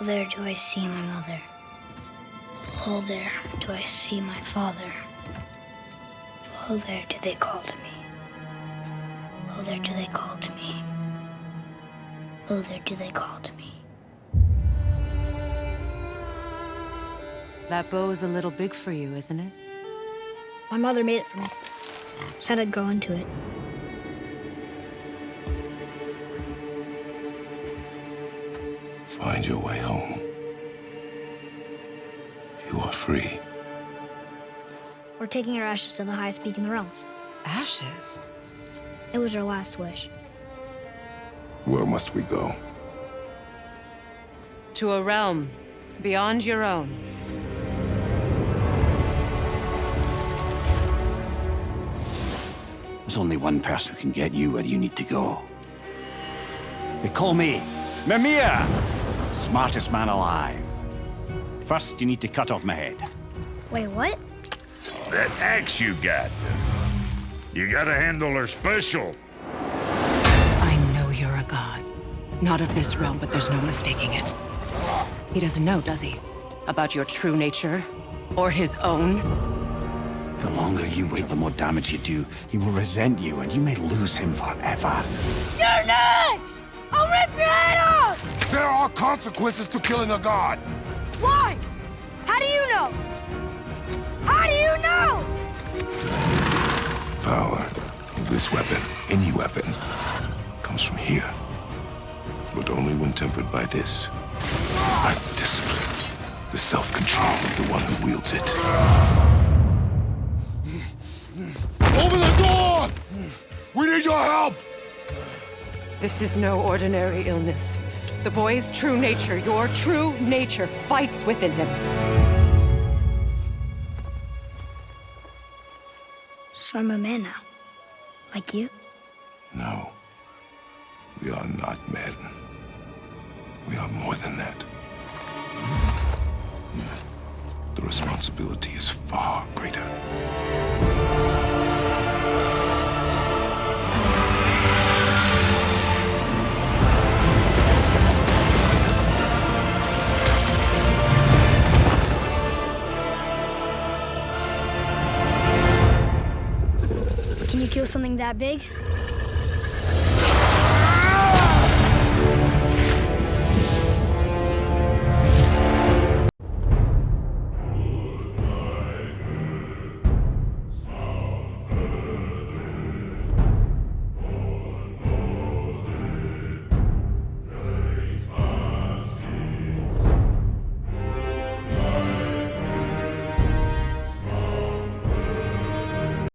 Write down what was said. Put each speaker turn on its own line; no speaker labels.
Oh, there do I see my mother. Oh, there do I see my father. Oh, there do they call to me. Oh, there do they call to me. Oh, there do they call to me.
That bow's a little big for you, isn't it?
My mother made it for me. Said I'd grow into it.
Find your way home. You are free.
We're taking our ashes to the highest peak in the realms.
Ashes?
It was our last wish.
Where must we go?
To a realm beyond your own.
There's only one person who can get you where you need to go. They call me Mimir, smartest man alive. First, you need to cut off my head.
Wait, what?
That axe you got. You gotta handle her special.
I know you're a god. Not of this realm, but there's no mistaking it. He doesn't know, does he? About your true nature? Or his own?
The longer you wait, the more damage you do. He will resent you, and you may lose him forever.
You're next! I'll rip your head off!
There are consequences to killing a god!
Why? How do you know? How do you know?
Power of this weapon, any weapon, comes from here. But only when tempered by this. By the discipline, the self-control of the one who wields it. Open the door! We need your help!
This is no ordinary illness. The boy's true nature, your true nature, fights within him.
So I'm a man now. Like you?
No. We are not men. We are more than that. The responsibility is far greater.
kill something that big?